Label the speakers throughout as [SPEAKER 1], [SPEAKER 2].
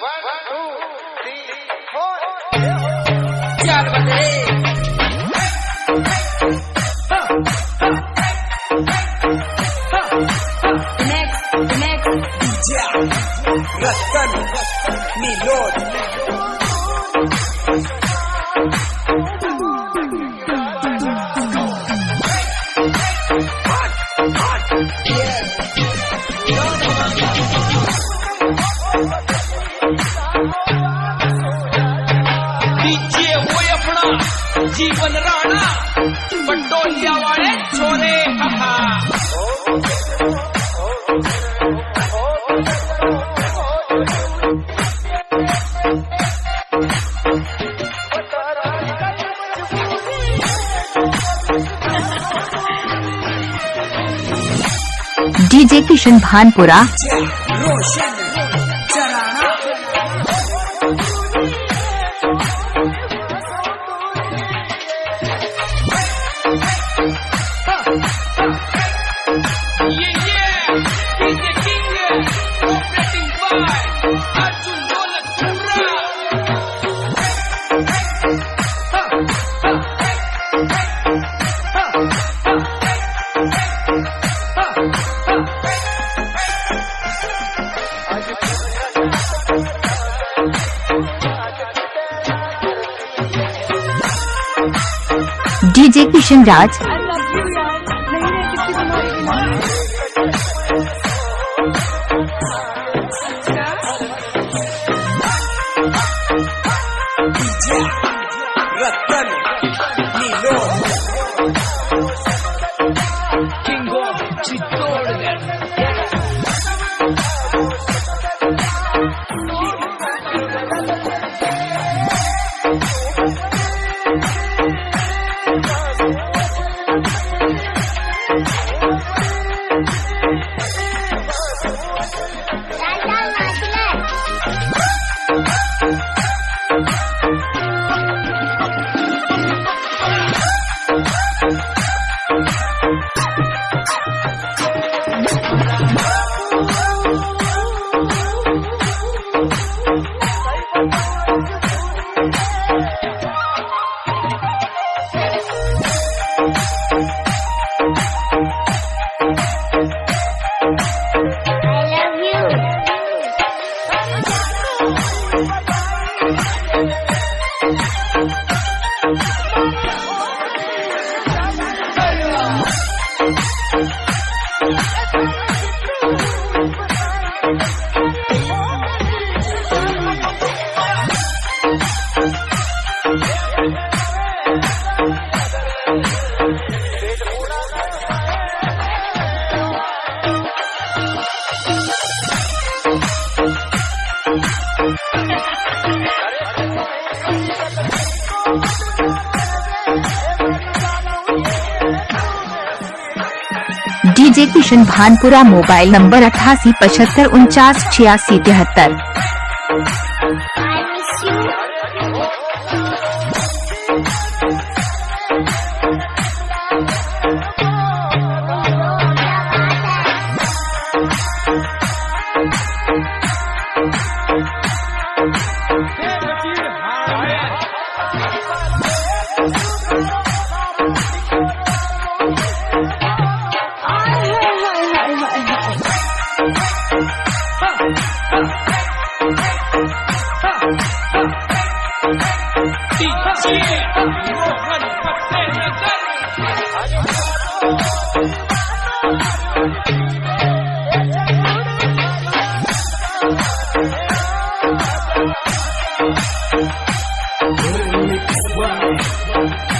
[SPEAKER 1] One, two, three, four.
[SPEAKER 2] जीवन राणा पटोलिया वाले छोरे
[SPEAKER 3] DJ Kishan Bhanpura.
[SPEAKER 1] Roshan
[SPEAKER 3] DJ Kishan Raj
[SPEAKER 1] Ratan Milord
[SPEAKER 2] king of Chittorgarh
[SPEAKER 4] DJ
[SPEAKER 3] Kishan Bhanpura mobile number अठासी पचहत्तर उनचास छियासी तिहत्तर।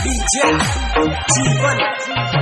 [SPEAKER 1] DJ G1